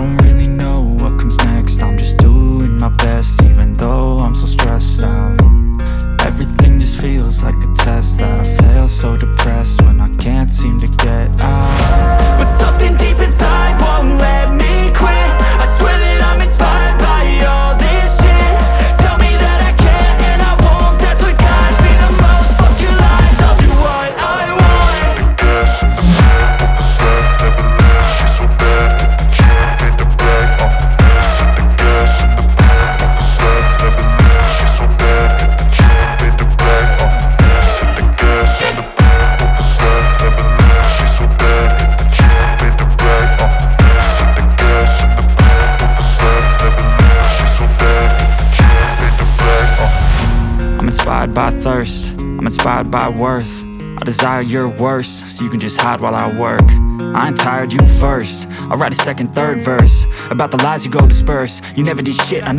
don't really inspired by thirst, I'm inspired by worth. I desire your worst, so you can just hide while I work. I ain't tired, you first. I'll write a second, third verse About the lies you go disperse. You never did shit, I know